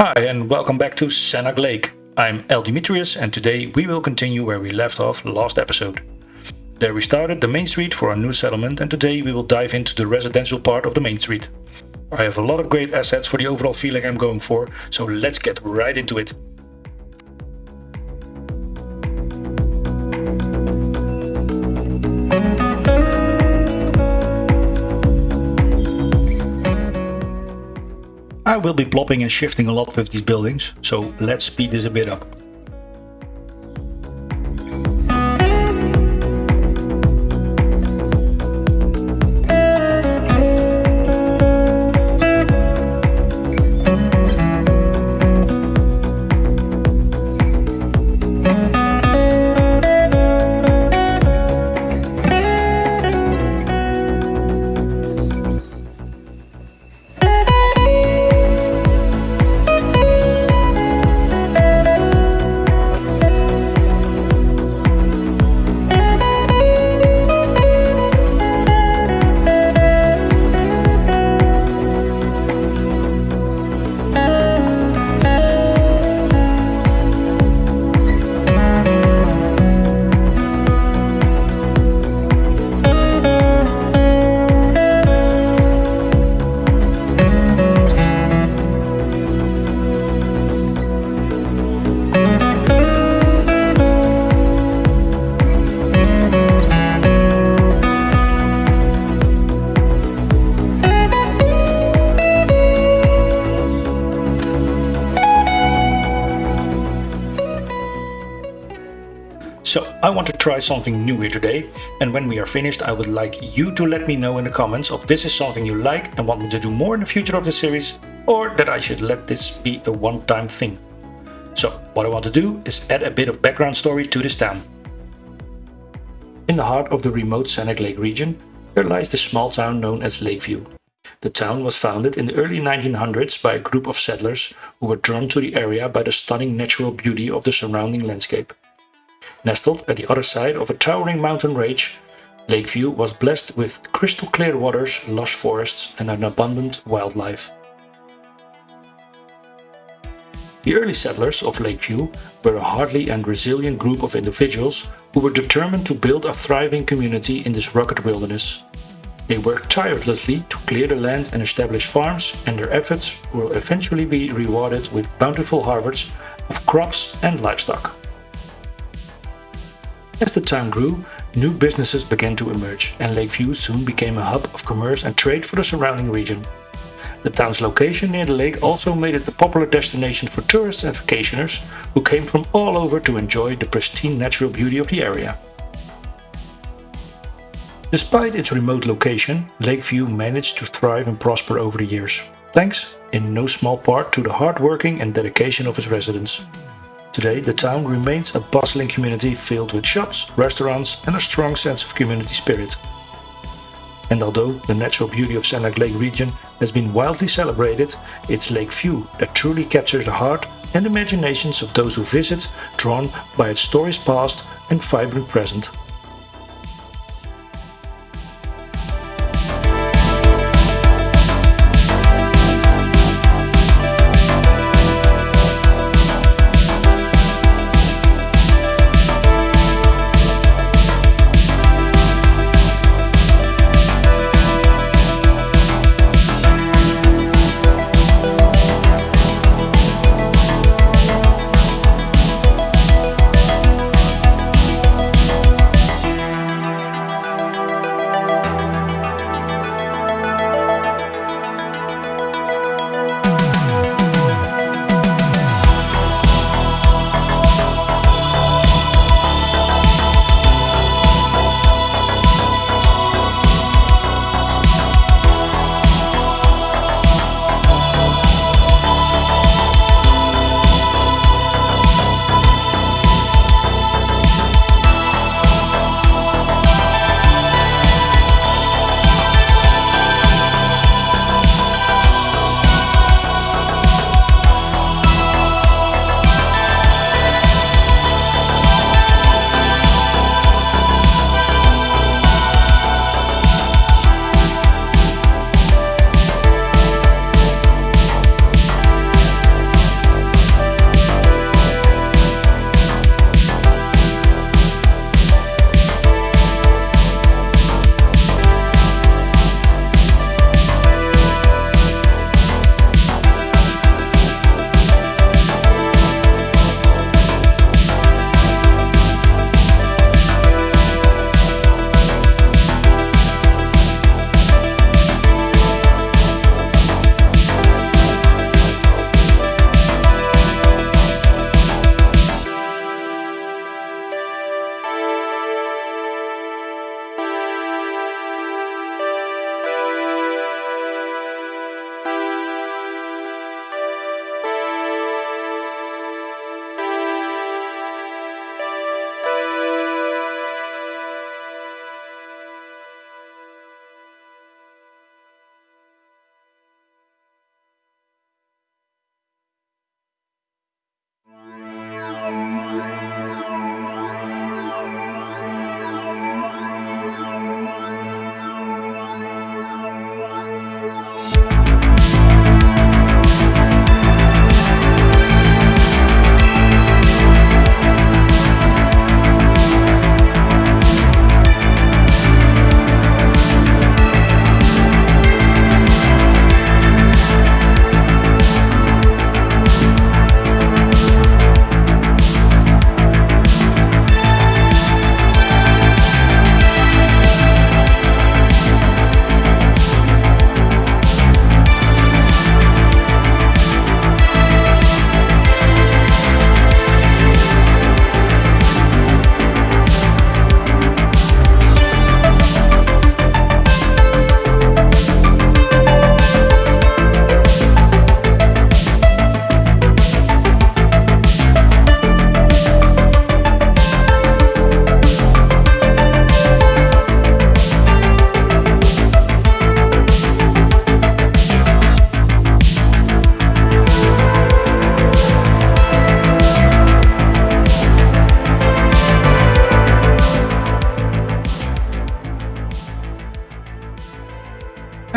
Hi and welcome back to Sannac Lake. I'm El Dimitrius and today we will continue where we left off last episode. There we started the main street for our new settlement and today we will dive into the residential part of the main street. I have a lot of great assets for the overall feeling I'm going for, so let's get right into it. Will be plopping and shifting a lot with these buildings, so let's speed this a bit up. I want to try something new here today and when we are finished I would like you to let me know in the comments if this is something you like and want me to do more in the future of the series or that I should let this be a one-time thing. So what I want to do is add a bit of background story to this town. In the heart of the remote Sannac Lake region there lies the small town known as Lakeview. The town was founded in the early 1900s by a group of settlers who were drawn to the area by the stunning natural beauty of the surrounding landscape. Nestled at the other side of a towering mountain range, Lakeview was blessed with crystal clear waters, lush forests and an abundant wildlife. The early settlers of Lakeview were a hardy and resilient group of individuals who were determined to build a thriving community in this rugged wilderness. They worked tirelessly to clear the land and establish farms and their efforts will eventually be rewarded with bountiful harvests of crops and livestock. As the town grew, new businesses began to emerge and Lakeview soon became a hub of commerce and trade for the surrounding region. The town's location near the lake also made it a popular destination for tourists and vacationers who came from all over to enjoy the pristine natural beauty of the area. Despite its remote location, Lakeview managed to thrive and prosper over the years, thanks in no small part to the hard working and dedication of its residents. Today, the town remains a bustling community filled with shops, restaurants and a strong sense of community spirit. And although the natural beauty of Sannac Lake region has been widely celebrated, it's Lakeview that truly captures the heart and imaginations of those who visit, drawn by its stories past and vibrant present.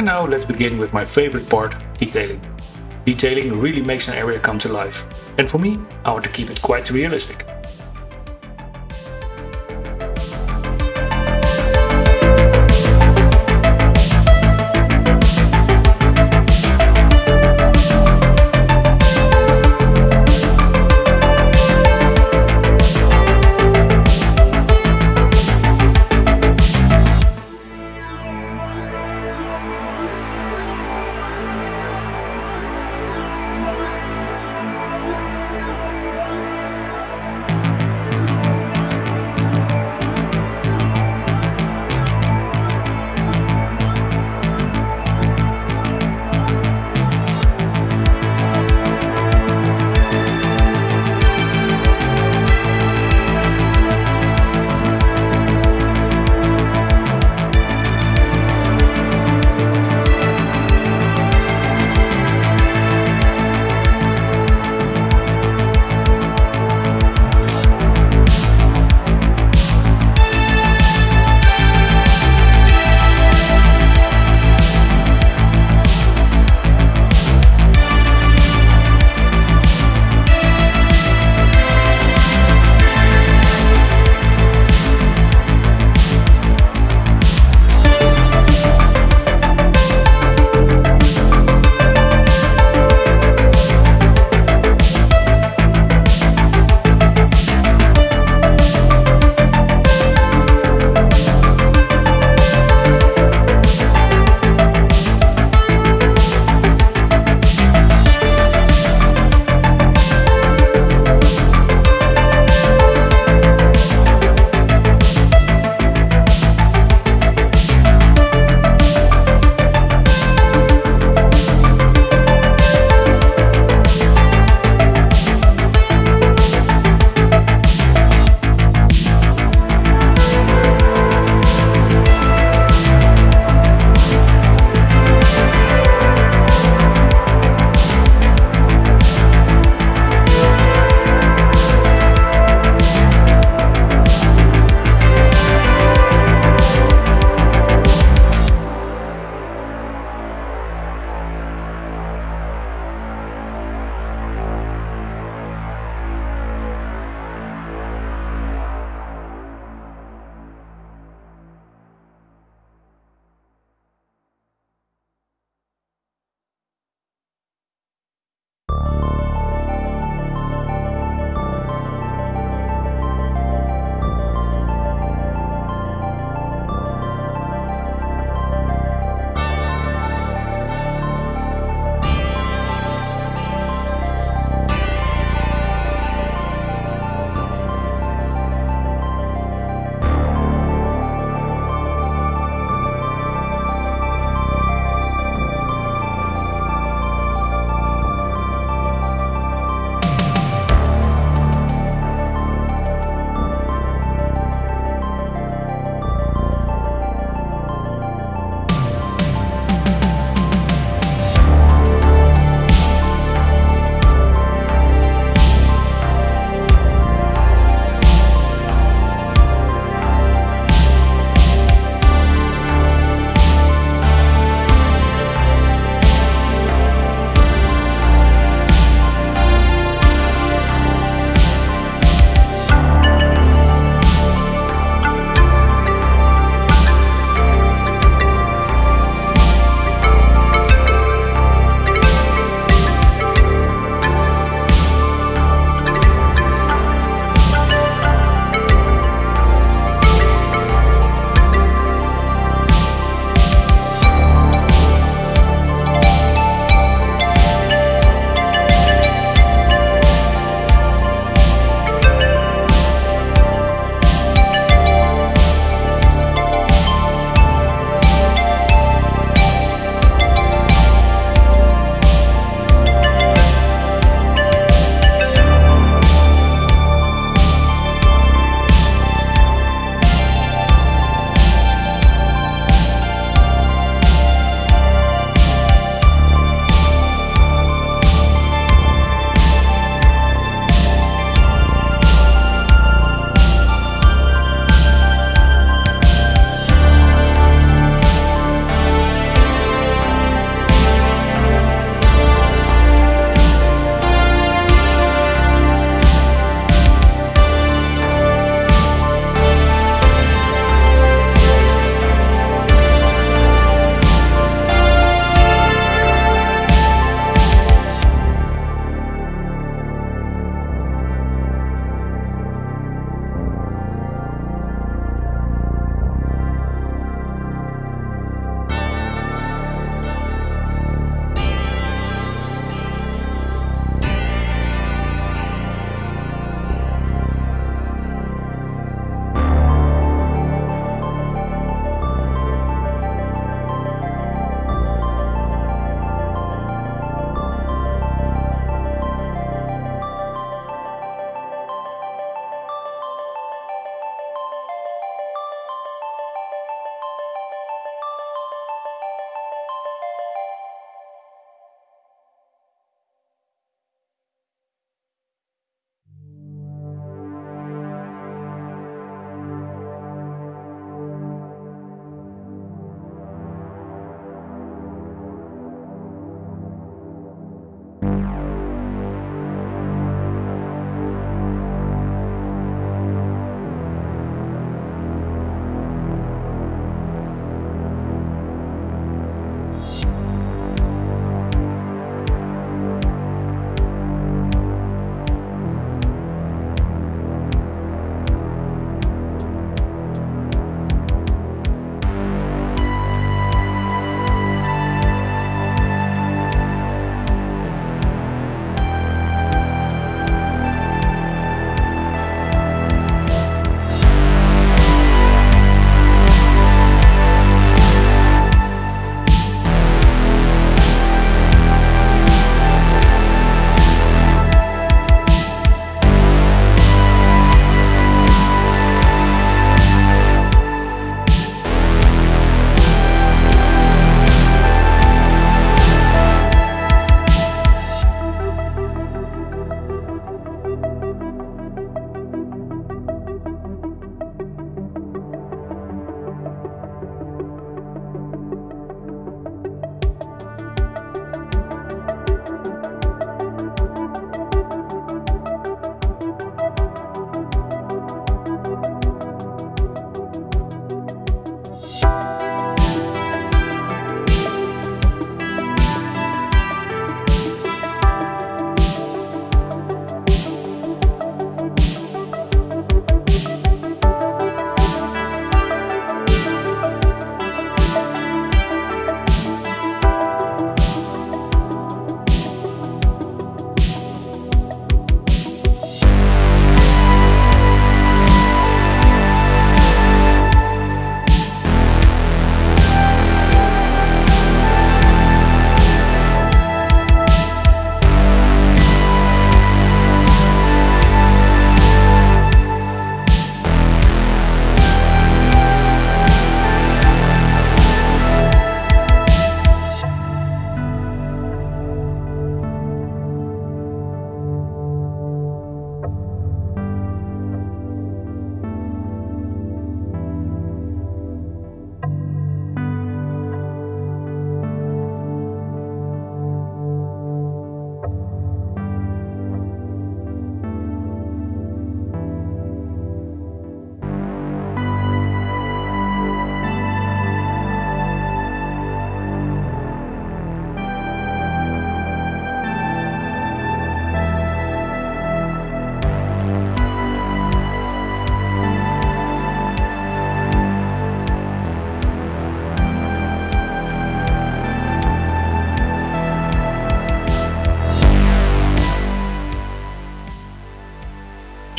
And now let's begin with my favorite part, detailing. Detailing really makes an area come to life. And for me, I want to keep it quite realistic.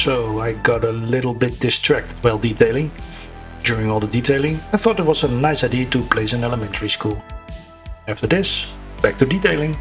So I got a little bit distracted while detailing. During all the detailing, I thought it was a nice idea to place an elementary school. After this, back to detailing.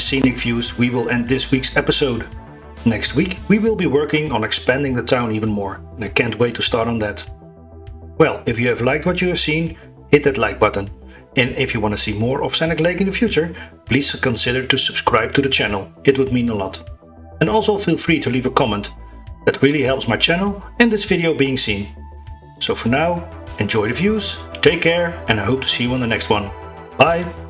Scenic views we will end this week's episode. Next week we will be working on expanding the town even more and I can't wait to start on that. Well, if you have liked what you have seen, hit that like button. And if you want to see more of Scenic Lake in the future, please consider to subscribe to the channel, it would mean a lot. And also feel free to leave a comment, that really helps my channel and this video being seen. So for now, enjoy the views, take care and I hope to see you on the next one. Bye!